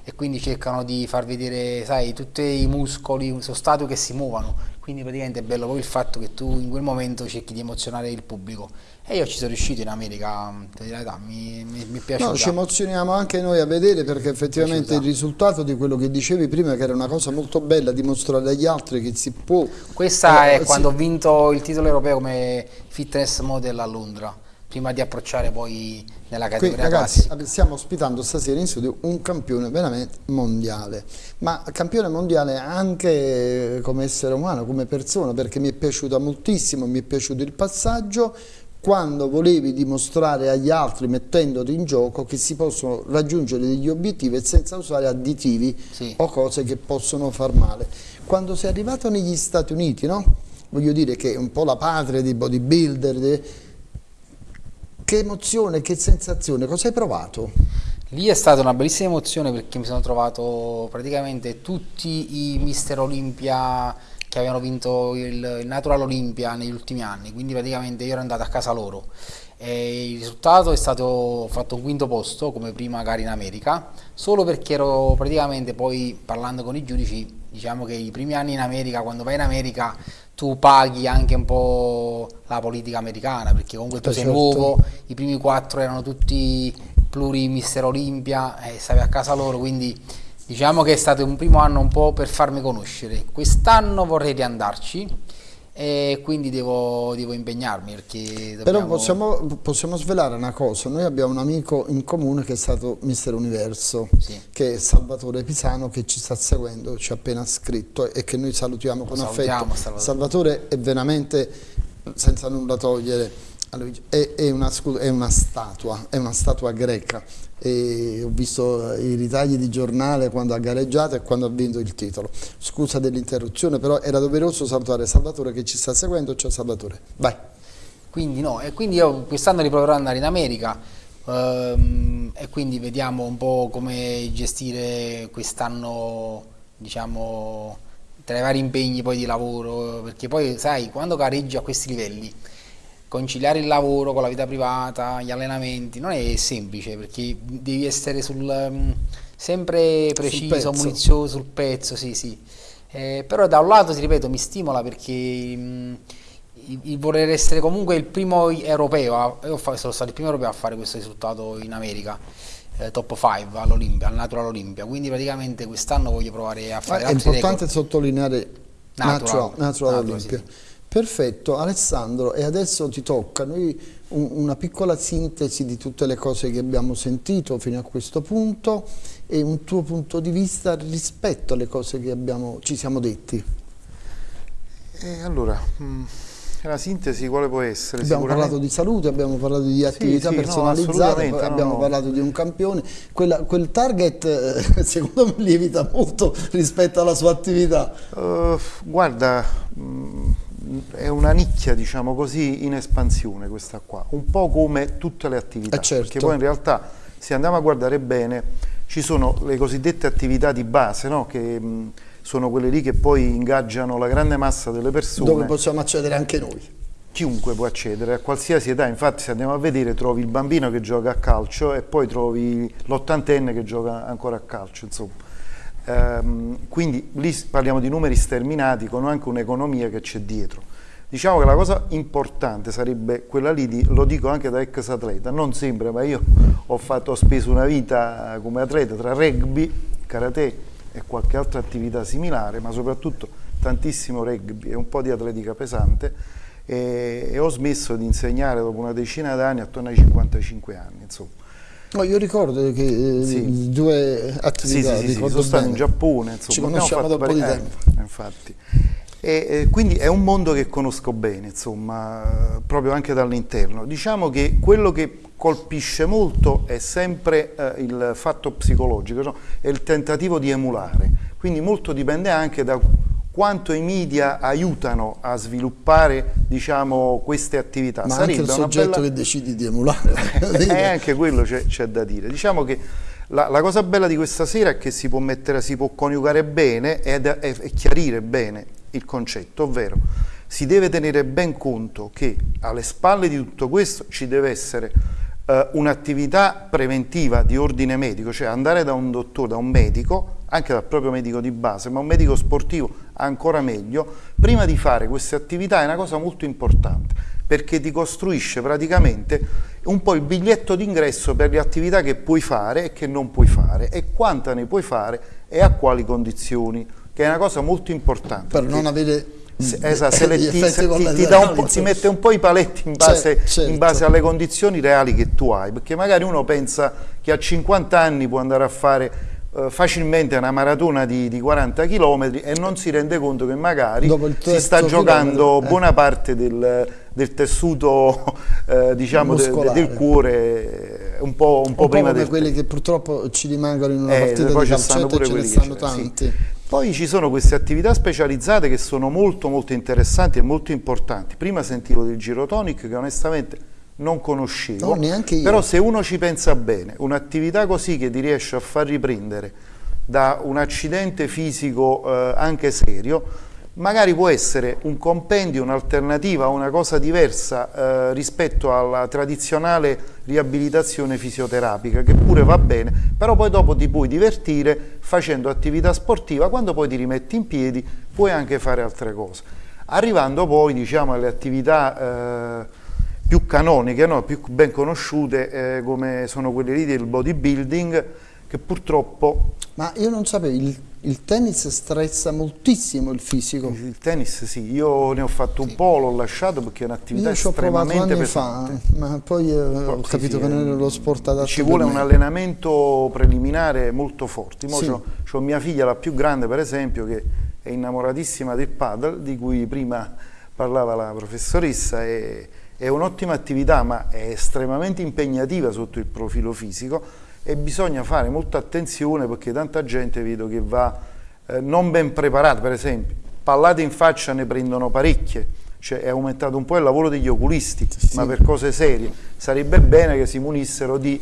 e, quindi cercano di far vedere sai tutti i muscoli sono statue che si muovono quindi praticamente è bello poi il fatto che tu in quel momento cerchi di emozionare il pubblico e io ci sono riuscito in America, ti direi, mi, mi, mi piace. No, ci emozioniamo anche noi a vedere perché effettivamente il risultato di quello che dicevi prima che era una cosa molto bella dimostrare agli altri che si può... Questa eh, è quando ho vinto il titolo europeo come fitness model a Londra prima di approcciare poi nella categoria Qui, ragazzi, classica. stiamo ospitando stasera in studio un campione veramente mondiale, ma campione mondiale anche come essere umano, come persona, perché mi è piaciuta moltissimo, mi è piaciuto il passaggio, quando volevi dimostrare agli altri mettendoti in gioco che si possono raggiungere degli obiettivi senza usare additivi sì. o cose che possono far male. Quando sei arrivato negli Stati Uniti, no? voglio dire che è un po' la patria dei bodybuilder, che emozione, che sensazione, cosa hai provato? Lì è stata una bellissima emozione perché mi sono trovato praticamente tutti i Mister Olympia che avevano vinto il, il Natural Olympia negli ultimi anni, quindi praticamente io ero andato a casa loro e il risultato è stato fatto un quinto posto come prima gara in America solo perché ero praticamente poi parlando con i giudici diciamo che i primi anni in America quando vai in America tu paghi anche un po' la politica americana perché comunque tu sei certo. nuovo, i primi quattro erano tutti pluri Mister Olimpia e stavi a casa loro quindi diciamo che è stato un primo anno un po' per farmi conoscere quest'anno vorrei riandarci e quindi devo, devo impegnarmi perché dobbiamo... però possiamo, possiamo, svelare una cosa noi abbiamo un amico in comune che è stato Mister Universo sì. che è Salvatore Pisano che ci sta seguendo ci ha appena scritto e che noi salutiamo con affetto Salvatore. Salvatore è veramente senza nulla togliere è, è, una, è una statua è una statua greca e ho visto i ritagli di giornale quando ha gareggiato e quando ha vinto il titolo. Scusa dell'interruzione, però era doveroso salutare Salvatore che ci sta seguendo. Ciao Salvatore, vai. Quindi no, e quindi io quest'anno riproverò ad andare in America ehm, e quindi vediamo un po' come gestire quest'anno, diciamo, tra i vari impegni poi di lavoro, perché poi sai, quando gareggi a questi livelli conciliare il lavoro con la vita privata, gli allenamenti, non è semplice perché devi essere sul, um, sempre preciso, sul munizioso, sul pezzo, sì, sì. Eh, però da un lato, ti ripeto, mi stimola perché um, il, il voler essere comunque il primo europeo, io sono stato il primo europeo a fare questo risultato in America. Eh, top 5 all'Olimpia, al Natural Olympia, quindi praticamente quest'anno voglio provare a fare È importante record. sottolineare Natural, Natural, Natural, Natural Olympia. Sì, sì. Perfetto, Alessandro, e adesso ti tocca noi un, una piccola sintesi di tutte le cose che abbiamo sentito fino a questo punto e un tuo punto di vista rispetto alle cose che abbiamo, ci siamo detti. Eh, allora, mh, mm, la sintesi quale può essere? Abbiamo parlato di salute, abbiamo parlato di attività sì, sì, personalizzate, no, abbiamo no. parlato di un campione. Quella, quel target eh, secondo me lievita molto rispetto alla sua attività. Uh, guarda... Mh, mm, è una nicchia, diciamo così, in espansione questa qua, un po' come tutte le attività, eh certo. perché poi in realtà se andiamo a guardare bene ci sono le cosiddette attività di base, no? che mh, sono quelle lì che poi ingaggiano la grande massa delle persone. Dove possiamo accedere anche noi. Chiunque può accedere, a qualsiasi età, infatti se andiamo a vedere trovi il bambino che gioca a calcio e poi trovi l'ottantenne che gioca ancora a calcio, insomma. Ehm, quindi lì parliamo di numeri sterminati con anche un'economia che c'è dietro. Diciamo che la cosa importante sarebbe quella lì, di, lo dico anche da ex atleta, non sempre, ma io ho, fatto, ho speso una vita come atleta tra rugby, karate e qualche altra attività similare, ma soprattutto tantissimo rugby e un po' di atletica pesante e, e ho smesso di insegnare dopo una decina d'anni, attorno ai 55 anni. Insomma. No, io ricordo che eh, sì. due attività sì, sì, sì, sono stato in Giappone, insomma, ci conosciamo da un po' di tempo. Eh, infatti. E, e quindi è un mondo che conosco bene, insomma, proprio anche dall'interno. Diciamo che quello che colpisce molto è sempre eh, il fatto psicologico, no? è il tentativo di emulare, quindi molto dipende anche da quanto i media aiutano a sviluppare diciamo, queste attività. Ma Sarebbe anche il soggetto bella... che decidi di emulare. e eh, anche quello c'è da dire. Diciamo che la, la, cosa bella di questa sera è che si può, mettere, si può coniugare bene e, chiarire bene il concetto, ovvero si deve tenere ben conto che alle spalle di tutto questo ci deve essere uh, un'attività preventiva di ordine medico, cioè andare da un dottore, da un medico, anche dal proprio medico di base, ma un medico sportivo ancora meglio, prima di fare queste attività è una cosa molto importante perché ti costruisce praticamente un po' il biglietto d'ingresso per le attività che puoi fare e che non puoi fare e quanta ne puoi fare e a quali condizioni, che è una cosa molto importante. Per non avere se, esatto, se le, ti, se, ti, ti, ti, mette un po' i paletti in base, certo, in base, alle condizioni reali che tu hai, perché magari uno pensa che a 50 anni può andare a fare facilmente una maratona di, di, 40 km e non si rende conto che magari si sta giocando eh. buona parte del, del tessuto eh, diciamo de, de, del cuore un po', un po', un prima di quelli che purtroppo ci rimangono in una eh, partita di calcetto e ce ne stanno tanti. Sì. poi ci sono queste attività specializzate che sono molto molto interessanti e molto importanti. Prima sentivo del girotonic che onestamente non conoscevo, no, però se uno ci pensa bene, un'attività così che ti riesce a far riprendere da un accidente fisico eh, anche serio, magari può essere un compendio, un'alternativa, una cosa diversa eh, rispetto alla tradizionale riabilitazione fisioterapica, che pure va bene, però poi dopo ti puoi divertire facendo attività sportiva, quando poi ti rimetti in piedi puoi anche fare altre cose. Arrivando poi diciamo, alle attività... Eh, più canoniche, no? più ben conosciute eh, come sono quelle lì del bodybuilding che purtroppo... Ma io non sapevo, il, il, tennis strezza moltissimo il fisico. Il, il tennis sì, io ne ho fatto un po', l'ho lasciato perché è un'attività estremamente pesante. Fa, ma poi eh, ho sì, capito sì, che non è lo sport adatto Ci vuole un allenamento preliminare molto forte. Sì. Ho mia figlia, la più grande per esempio, che è innamoratissima del paddle, di cui prima parlava la professoressa e è un'ottima attività ma è estremamente impegnativa sotto il profilo fisico e bisogna fare molta attenzione perché tanta gente vedo che va eh, non ben preparata, per esempio, pallate in faccia ne prendono parecchie, cioè è aumentato un po' il lavoro degli oculisti, sì. ma per cose serie sarebbe bene che si munissero di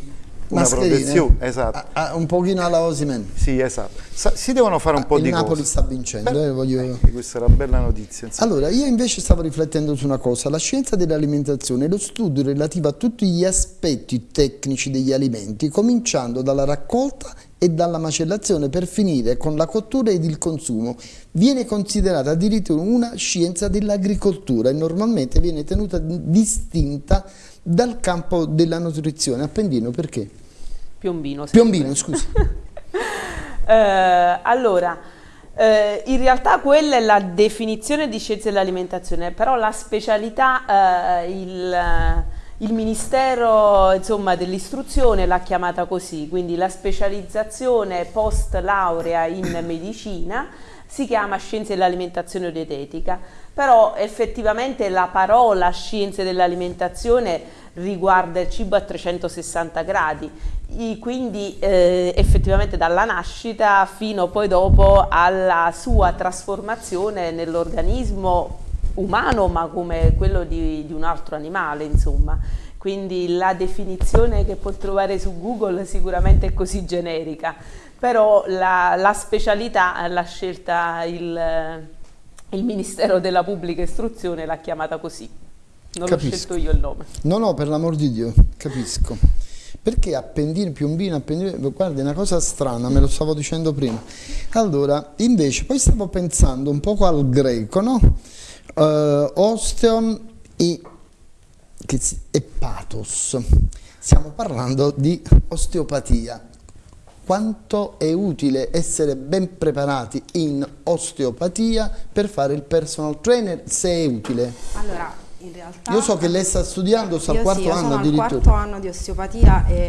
una protezione, esatto. A, a, un pochino alla Osimen. Sì, esatto. Sa, si devono fare un ah, po' di Napoli cose. sta vincendo, Beh, eh, voglio... questa è una bella notizia. Insomma. Allora, io invece stavo riflettendo su una cosa, la scienza dell'alimentazione è lo studio relativo a tutti gli aspetti tecnici degli alimenti, cominciando dalla raccolta e dalla macellazione per finire con la cottura ed il consumo. Viene considerata addirittura una scienza dell'agricoltura e normalmente viene tenuta distinta dal campo della nutrizione. Appendino perché? Piombino. Piombino, scusi. eh, allora, eh, in realtà quella è la definizione di scienze dell'alimentazione, però la specialità, eh, il, il, Ministero dell'istruzione l'ha chiamata così, quindi la specializzazione post laurea in medicina si chiama scienze dell'alimentazione dietetica, però effettivamente la parola scienze dell'alimentazione riguarda il cibo a 360 gradi, quindi eh, effettivamente dalla nascita fino poi dopo alla sua trasformazione nell'organismo umano ma come quello di, di un altro animale insomma. Quindi la definizione che può trovare su Google sicuramente è così generica, però la, la specialità l'ha scelta il, il Ministero della Pubblica Istruzione, l'ha chiamata così. Non l'ho scelto io il nome. No, no, per l'amor di Dio, capisco. Perché Appendino, Piombino, Appendino, guarda è una cosa strana, me lo stavo dicendo prima. Allora, invece, poi stavo pensando un poco al greco, no? Uh, osteon e, e pathos. Stiamo parlando di osteopatia. Quanto è utile essere ben preparati in osteopatia per fare il personal trainer, se è utile? Allora, in realtà... Io so che lei sta studiando, sta al quarto sì, anno addirittura. Quarto anno di osteopatia e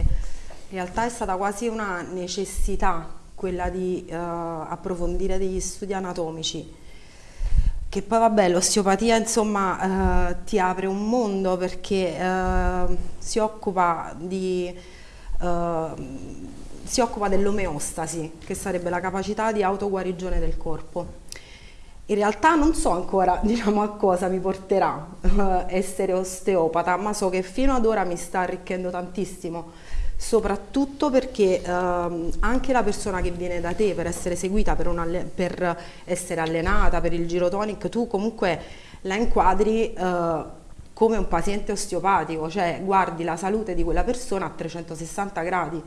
in realtà è stata quasi una necessità quella di uh, approfondire degli studi anatomici che poi vabbè l'osteopatia insomma uh, ti apre un mondo perché uh, si occupa di si occupa dell'omeostasi che sarebbe la capacità di autoguarigione del corpo. In realtà non so ancora diciamo, a cosa mi porterà uh, essere osteopata, ma so che fino ad ora mi sta arricchendo tantissimo, soprattutto perché uh, anche la persona che viene da te per essere seguita, per, per essere allenata, per il girotonic, tu comunque la inquadri uh, come un paziente osteopatico, cioè guardi la salute di quella persona a 360 gradi.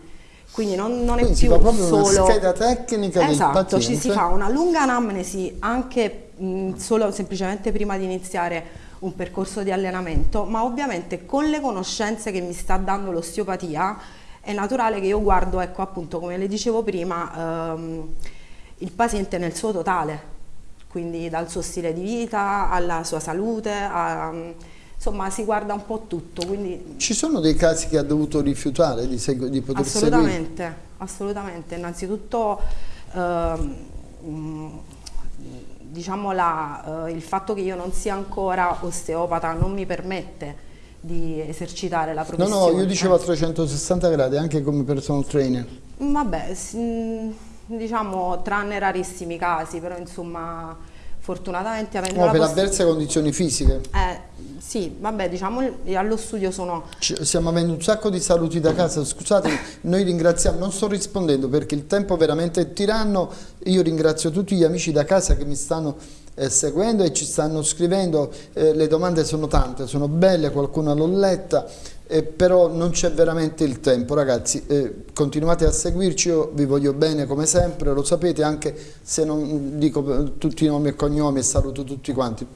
Quindi non, non Quindi è più proprio solo... una scheda tecnica esatto, ci si fa una lunga anamnesi anche mh, solo semplicemente prima di iniziare un percorso di allenamento, ma ovviamente con le conoscenze che mi sta dando l'osteopatia è naturale che io guardo, ecco appunto come le dicevo prima, ehm, il paziente nel suo totale, quindi dal suo stile di vita alla sua salute, a- insomma si guarda un po' tutto, quindi Ci sono dei casi che ha dovuto rifiutare di, di poter seguire? Assolutamente, assolutamente. Innanzitutto ehm, diciamo la, eh, il fatto che io non sia ancora osteopata non mi permette di esercitare la No, professione. no, io dicevo a 360 gradi anche come personal trainer. Vabbè, s- mh, diciamo tranne rarissimi casi, però insomma fortunatamente avendo No, per avverse condizioni fisiche. Eh, sì, vabbè, diciamo allo studio sono Ci- Stiamo avendo un sacco di saluti da casa, scusate, noi ringraziamo, non sto rispondendo perché il tempo veramente è tiranno, io ringrazio tutti gli amici da casa che mi stanno eh, seguendo e ci stanno scrivendo, eh, le domande sono tante, sono belle, qualcuna l'ho letta, eh, però non c'è veramente il tempo ragazzi, eh, continuate a seguirci, io vi voglio bene come sempre, lo sapete anche se non dico eh, tutti i nomi e cognomi e saluto tutti quanti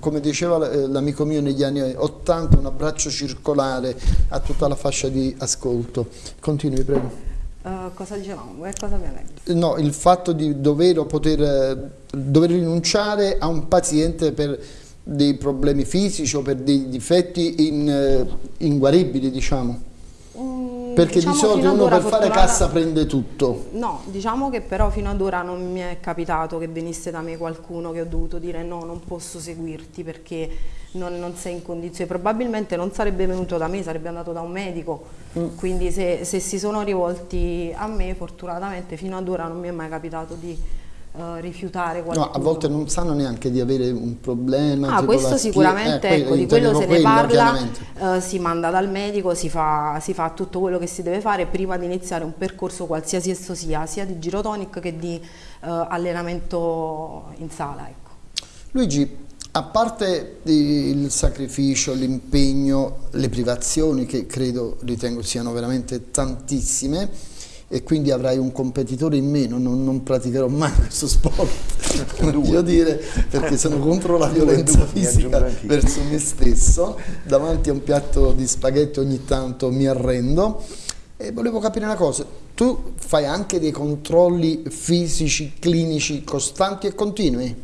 come diceva eh, l'amico mio negli anni 80, un abbraccio circolare a tutta la fascia di ascolto. Continui, prego. Eh, cosa dicevamo? Che cosa abbiamo detto? No, il fatto di dover, poter, eh, dover rinunciare a un paziente per dei problemi fisici o per dei difetti in, eh, inguaribili, diciamo. Perché diciamo di solito uno per fare fortunata- cassa prende tutto. No, diciamo che però fino ad ora non mi è capitato che venisse da me qualcuno che ho dovuto dire no, non posso seguirti perché non, non sei in condizione. Probabilmente non sarebbe venuto da me, sarebbe andato da un medico. Mm. Quindi se, se si sono rivolti a me, fortunatamente fino ad ora non mi è mai capitato di eh, rifiutare qualcuno. No, a volte non sanno neanche di avere un problema. Ah, questo sicuramente, eh, ecco, di quello se ne parla, eh, si manda dal medico, si fa, si fa tutto quello che si deve fare prima di iniziare un percorso qualsiasi esso sia, sia di girotonic che di eh, allenamento in sala. Ecco. Luigi, a parte il sacrificio, l'impegno, le privazioni che credo, ritengo siano veramente tantissime e quindi avrai un competitore in meno, non, non praticherò mai questo sport, voglio dire, perché sono contro la violenza fisica verso me stesso, davanti a un piatto di spaghetti ogni tanto mi arrendo. E volevo capire una cosa, tu fai anche dei controlli fisici, clinici costanti e continui?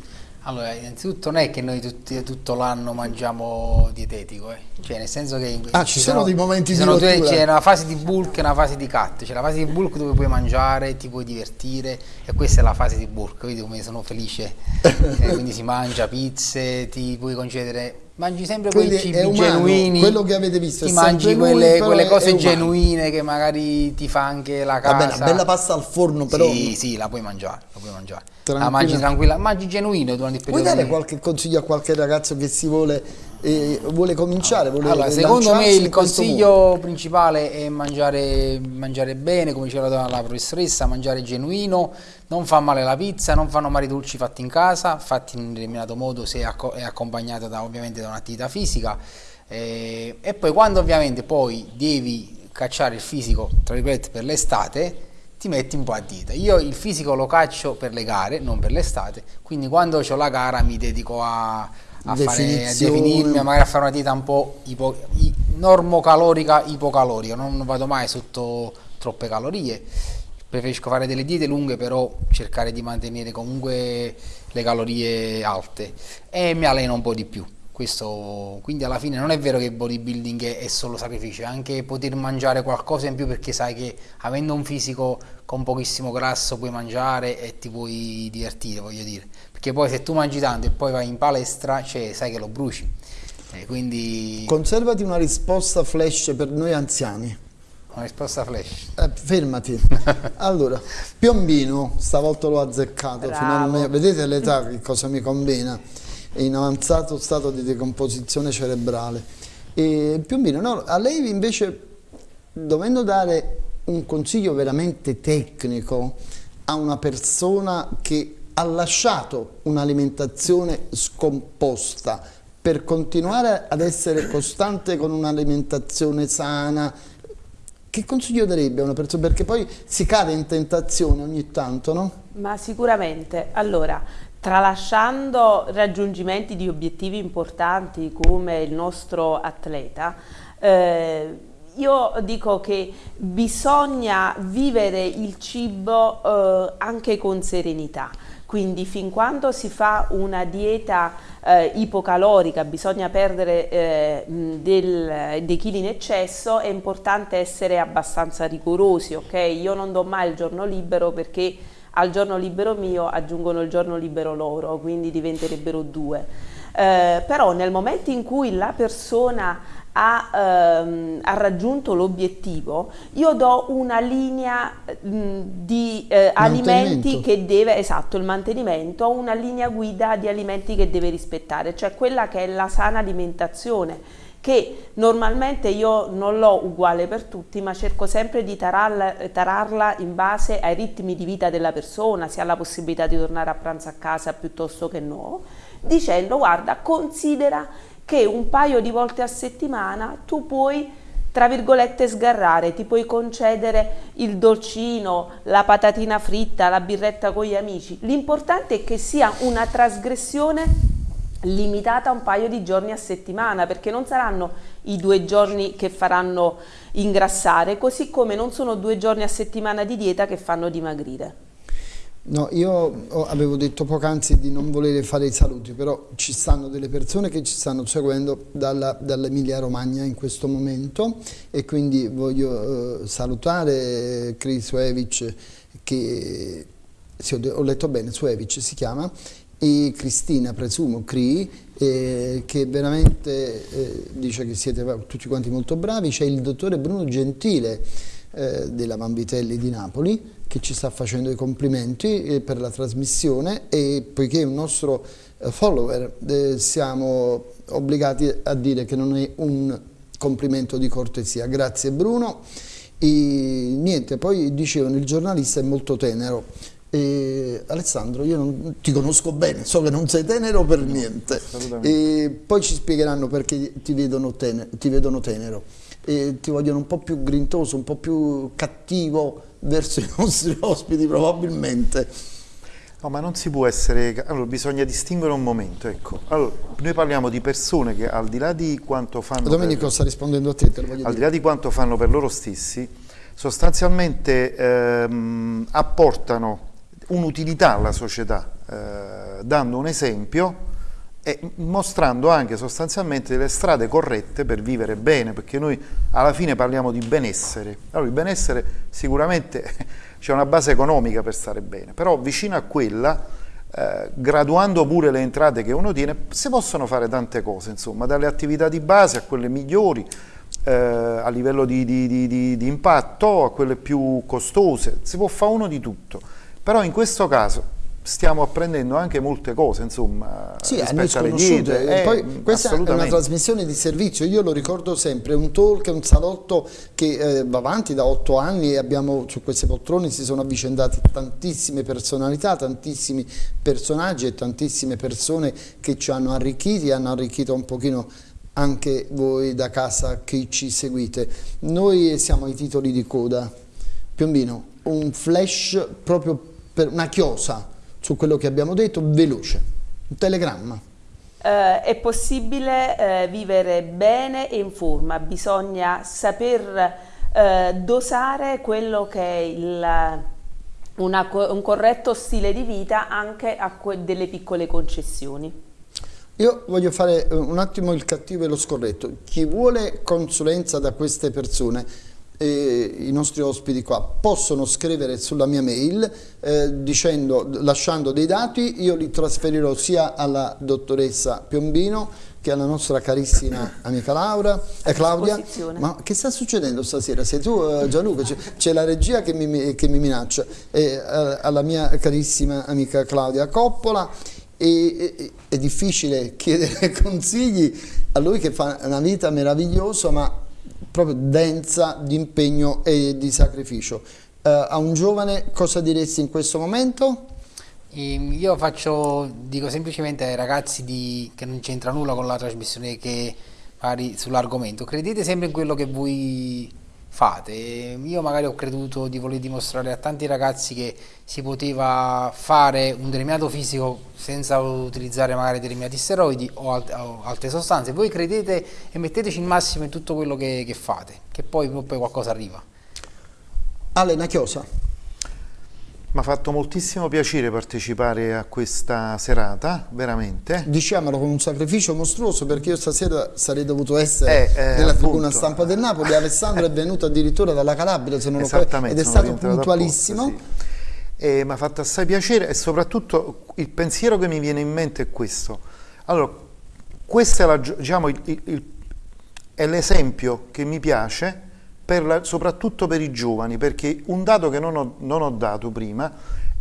Allora, innanzitutto non è che noi tutti- tutto l'anno mangiamo dietetico, eh. cioè nel senso che Ah, ci sono dei momenti ci di sono due-. C'è una fase di bulk e una fase di cut, c'è la fase di bulk dove puoi mangiare, ti puoi divertire e questa è la fase di bulk, vedi come sono felice, Eh, quindi si mangia pizze, ti puoi concedere, mangi sempre quei Quindi cibi è umano, genuini, quello che avete visto ti mangi lui, quelle, però quelle cose genuine che magari ti fa anche la casa. Vabbè, la bella pasta al forno però... Sì, sì, la puoi mangiare, la puoi mangiare. La mangi tranquilla, mangi genuino durante il Vuoi periodo. dare di- qualche consiglio a qualche ragazzo che si vuole, eh, vuole cominciare? Vuole Allora, secondo me il consiglio principale è mangiare, mangiare bene, come diceva la, la professoressa, mangiare genuino, non fa male la pizza, non fanno male i dolci fatti in casa, fatti in un determinato modo se è accompagnata da, ovviamente da un'attività fisica. Eh, e poi quando ovviamente poi devi cacciare il fisico, tra virgolette, per l'estate, ti metti un po' a dita. Io il fisico lo caccio per le gare, non per l'estate, quindi quando ho la gara mi dedico a, a, fare, a definirmi, magari a fare una dieta un po' ipo, i- normocalorica, ipocalorica, non vado mai sotto troppe calorie. Preferisco fare delle diete lunghe, però cercare di mantenere comunque le calorie alte e mi alleno un po' di più. Questo, quindi alla fine non è vero che il bodybuilding è, è solo sacrificio, è anche poter mangiare qualcosa in più perché sai che avendo un fisico con pochissimo grasso puoi mangiare e ti puoi divertire, voglio dire. Perché poi se tu mangi tanto e poi vai in palestra, cioè, sai che lo bruci. Eh, quindi Conservati una risposta flash per noi anziani. Una risposta flash. Eh, fermati. allora, Piombino, stavolta l'ho azzeccato, finalmente. Vedete l'età che cosa mi combina? È in avanzato stato di decomposizione cerebrale. E Piombino, no, a lei invece, dovendo dare un consiglio veramente tecnico a una persona che ha lasciato un'alimentazione scomposta per continuare ad essere costante con un'alimentazione sana, che consiglio darebbe a una persona? Perché poi si cade in tentazione ogni tanto, no? Ma sicuramente. Allora, tralasciando raggiungimenti di obiettivi importanti come il nostro atleta, eh, io dico che bisogna vivere il cibo eh, anche con serenità quindi fin quando si fa una dieta eh, ipocalorica, bisogna perdere eh, del, dei chili in eccesso, è importante essere abbastanza rigorosi, ok? Io non do mai il giorno libero perché al giorno libero mio aggiungono il giorno libero loro, quindi diventerebbero due. Eh, però nel momento in cui la persona ha, ehm, ha raggiunto l'obiettivo, io do una linea mh, di eh, alimenti che deve, esatto, il mantenimento, una linea guida di alimenti che deve rispettare, cioè quella che è la sana alimentazione che normalmente io non l'ho uguale per tutti ma cerco sempre di tararla, tararla, in base ai ritmi di vita della persona, se ha la possibilità di tornare a pranzo a casa piuttosto che no, dicendo guarda considera che un paio di volte a settimana tu puoi tra virgolette sgarrare, ti puoi concedere il dolcino, la patatina fritta, la birretta con gli amici. L'importante è che sia una trasgressione limitata a un paio di giorni a settimana, perché non saranno i due giorni che faranno ingrassare, così come non sono due giorni a settimana di dieta che fanno dimagrire. No, io avevo detto poc'anzi di non volere fare i saluti, però ci stanno delle persone che ci stanno seguendo dall'Emilia dall Romagna in questo momento e quindi voglio eh, salutare Chris Suevic che sì, ho letto bene, Suevic si chiama, e Cristina, presumo, Cri, eh, che veramente eh, dice che siete tutti quanti molto bravi, c'è il dottore Bruno Gentile eh, della Vanvitelli di Napoli, che ci sta facendo i complimenti eh, per la trasmissione e poiché è un nostro eh, follower eh, siamo obbligati a dire che non è un complimento di cortesia. Grazie Bruno. E niente, poi dicevano il giornalista è molto tenero. E Alessandro, io non, ti conosco bene, so che non sei tenero per niente. E poi ci spiegheranno perché ti vedono, tenero, ti vedono tenero. E ti vogliono un po' più grintoso, un po' più cattivo, verso i nostri ospiti probabilmente. No, ma non si può essere... Allora, bisogna distinguere un momento, ecco. Allora, noi parliamo di persone che al di là di quanto fanno... Domenico per, sta rispondendo a te, te lo voglio Al dire. di là di quanto fanno per loro stessi, sostanzialmente ehm, apportano un'utilità alla società, eh, dando un esempio e mostrando anche sostanzialmente le strade corrette per vivere bene, perché noi alla fine parliamo di benessere. Allora il benessere sicuramente c'è una base economica per stare bene, però vicino a quella, eh, graduando pure le entrate che uno tiene, si possono fare tante cose, insomma, dalle attività di base a quelle migliori, eh, a livello di, di, di, di impatto, a quelle più costose, si può fare uno di tutto. Però in questo caso stiamo apprendendo anche molte cose, insomma, sì, rispetto alle diete. Eh, poi questa è una trasmissione di servizio, io lo ricordo sempre, un talk, un salotto che eh, va avanti da otto anni e abbiamo su queste poltrone si sono avvicendate tantissime personalità, tantissimi personaggi e tantissime persone che ci hanno arricchiti e hanno arricchito un pochino anche voi da casa che ci seguite. Noi siamo ai titoli di coda. Piombino, un flash proprio per una chiosa su quello che abbiamo detto, veloce, un telegramma. Eh, è possibile eh, vivere bene e in forma, bisogna saper eh, dosare quello che è il, una, un corretto stile di vita anche a delle piccole concessioni. Io voglio fare eh, un attimo il cattivo e lo scorretto. Chi vuole consulenza da queste persone eh, i nostri ospiti qua possono scrivere sulla mia mail eh, dicendo, lasciando dei dati, io li trasferirò sia alla dottoressa Piombino che alla nostra carissima amica Laura, eh, Claudia. Ma che sta succedendo stasera? Sei tu eh, Gianluca? C'è la regia che mi, che mi minaccia, eh, alla mia carissima amica Claudia Coppola. E, e, è difficile chiedere consigli a lui che fa una vita meravigliosa ma proprio densa di impegno e di sacrificio. Uh, a un giovane cosa diresti in questo momento? Ehm, io faccio, dico semplicemente ai ragazzi di, che non c'entra nulla con la trasmissione che fai sull'argomento, credete sempre in quello che voi fate. Io magari ho creduto di voler dimostrare a tanti ragazzi che si poteva fare un determinato fisico senza utilizzare magari determinati steroidi o, alt o altre sostanze. Voi credete e metteteci il massimo in tutto quello che, che fate, che poi, poi qualcosa arriva. Alena Chiosa. Mi ha fatto moltissimo piacere partecipare a questa serata, veramente. Diciamolo con un sacrificio mostruoso perché io stasera sarei dovuto essere eh, eh, nella tribuna stampa del Napoli. Alessandro è venuto addirittura dalla Calabria se non lo ed è stato puntualissimo. Sì. mi ha fatto assai piacere e soprattutto il pensiero che mi viene in mente è questo. Allora, questo è diciamo, l'esempio che mi piace per la, soprattutto per i giovani, perché un dato che non ho, non ho dato prima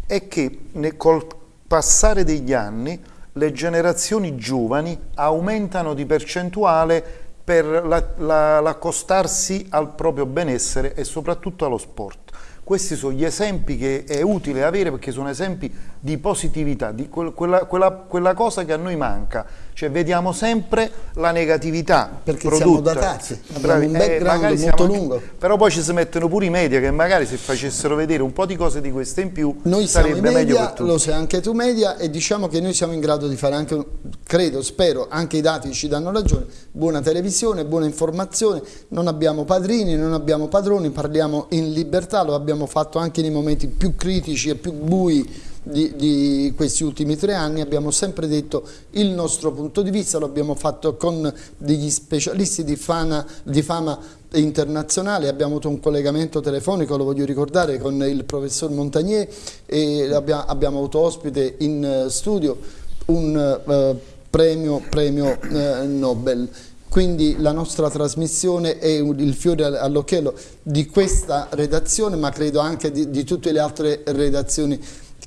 è che nel, col passare degli anni le generazioni giovani aumentano di percentuale per l'accostarsi la, la, al proprio benessere e soprattutto allo sport. Questi sono gli esempi che è utile avere perché sono esempi di positività, di quella, quella, quella cosa che a noi manca, cioè vediamo sempre la negatività perché prodotta. siamo datati abbiamo un background eh, molto lungo. Però poi ci si mettono pure i media che magari se facessero vedere un po' di cose di queste in più noi sarebbe siamo i meglio media, lo sei anche tu media e diciamo che noi siamo in grado di fare anche credo, spero, anche i dati ci danno ragione buona televisione, buona informazione non abbiamo padrini, non abbiamo padroni parliamo in libertà, lo abbiamo fatto anche nei momenti più critici e più bui di, di, questi ultimi tre anni abbiamo sempre detto il nostro punto di vista, lo abbiamo fatto con degli specialisti di, fana, di fama internazionale, abbiamo avuto un collegamento telefonico, lo voglio ricordare, con il professor Montagnier e abbiamo, avuto ospite in eh, studio un uh, premio, premio uh, Nobel. Quindi la nostra trasmissione è il fiore all'occhiello di questa redazione ma credo anche di, di tutte le altre redazioni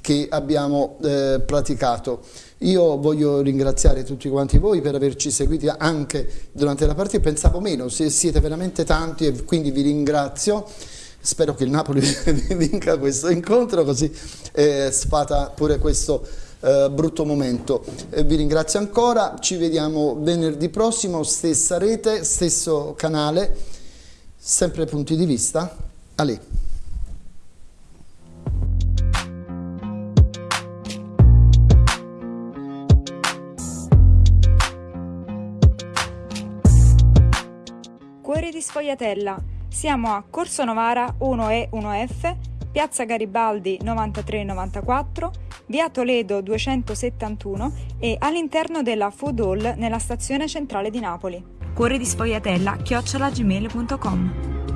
che abbiamo eh, praticato. Io voglio ringraziare tutti quanti voi per averci seguiti anche durante la partita, pensavo meno, siete veramente tanti e quindi vi ringrazio. Spero che il Napoli vinca questo incontro così eh, sfata pure questo eh, brutto momento. Eh, vi ringrazio ancora, ci vediamo venerdì prossimo, stessa rete, stesso canale, sempre punti di vista. Ale. Cuori di Sfogliatella. Siamo a Corso Novara 1E 1F, Piazza Garibaldi 9394, Via Toledo 271 e all'interno della Food Hall nella stazione centrale di Napoli. Cuori di Sfogliatella chiocciolagmail.com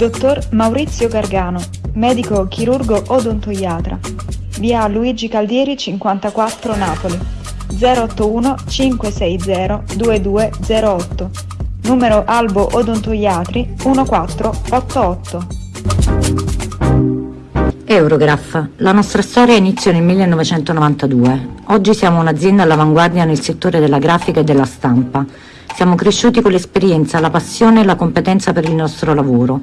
Dottor Maurizio Gargano, medico chirurgo odontoiatra. Via Luigi Caldieri 54 Napoli. 081 560 2208. Numero Albo Odontoiatri 1488. Eurograph. La nostra storia iniziò nel 1992. Oggi siamo un'azienda all'avanguardia nel settore della grafica e della stampa. Siamo cresciuti con l'esperienza, la passione e la competenza per il nostro lavoro.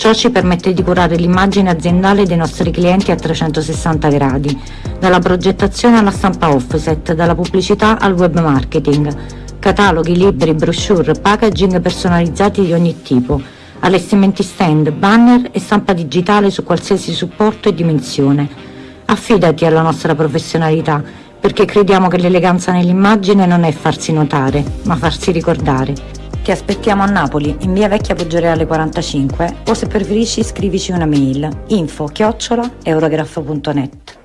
Ciò ci permette di curare l'immagine aziendale dei nostri clienti a 360 gradi, dalla progettazione alla stampa offset, dalla pubblicità al web marketing, cataloghi, libri, brochure, packaging personalizzati di ogni tipo, allestimenti stand, banner e stampa digitale su qualsiasi supporto e dimensione. Affidati alla nostra professionalità, perché crediamo che l'eleganza nell'immagine non è farsi notare, ma farsi ricordare. Ti aspettiamo a Napoli, in via Vecchia Poggioreale 45 o se preferisci scrivici una mail info chiocciola eurograph.net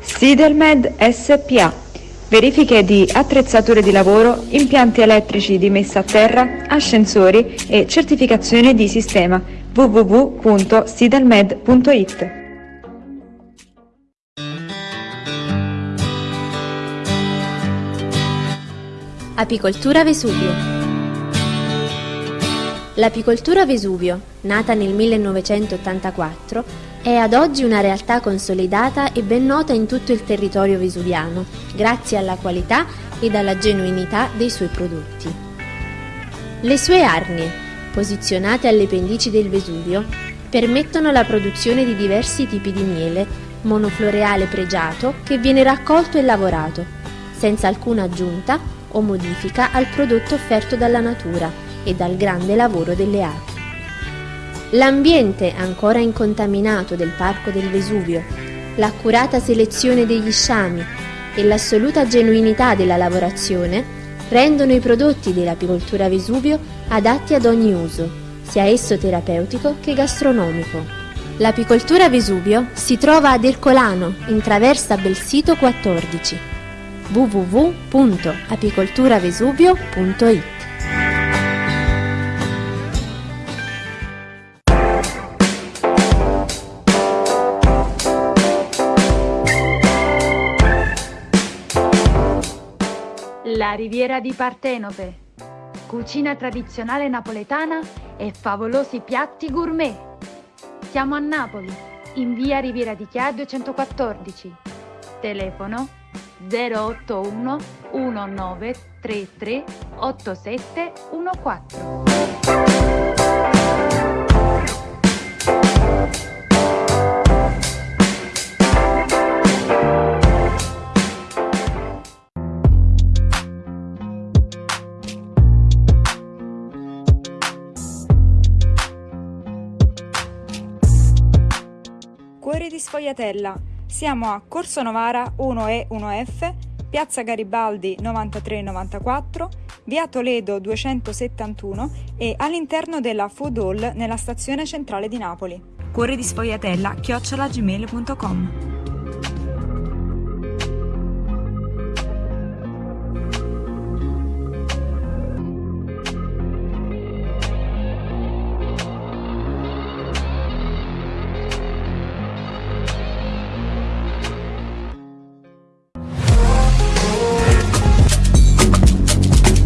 Sidelmed SPA Verifiche di attrezzature di lavoro, impianti elettrici di messa a terra, ascensori e certificazione di sistema. www.sidelmed.it Apicoltura Vesuvio. L'apicoltura Vesuvio, nata nel 1984, è ad oggi una realtà consolidata e ben nota in tutto il territorio vesuviano, grazie alla qualità ed alla genuinità dei suoi prodotti. Le sue arnie, posizionate alle pendici del Vesuvio, permettono la produzione di diversi tipi di miele, monofloreale pregiato che viene raccolto e lavorato, senza alcuna aggiunta o modifica al prodotto offerto dalla natura e dal grande lavoro delle api. L'ambiente ancora incontaminato del Parco del Vesuvio, l'accurata selezione degli sciami e l'assoluta genuinità della lavorazione rendono i prodotti dell'apicoltura Vesuvio adatti ad ogni uso, sia esso terapeutico che gastronomico. L'apicoltura Vesuvio si trova ad Ercolano, in traversa Belsito 14 www.apicolturavesuvio.it La riviera di Partenope. Cucina tradizionale napoletana e favolosi piatti gourmet. Siamo a Napoli, in via Riviera di Chia 214. Telefono 081 1933 8714. Cuori di Sfogliatella. Siamo a Corso Novara 1E 1F, Piazza Garibaldi 9394, Via Toledo 271 e all'interno della Food Hall nella stazione centrale di Napoli. Cuori di Sfogliatella chiocciolagmail.com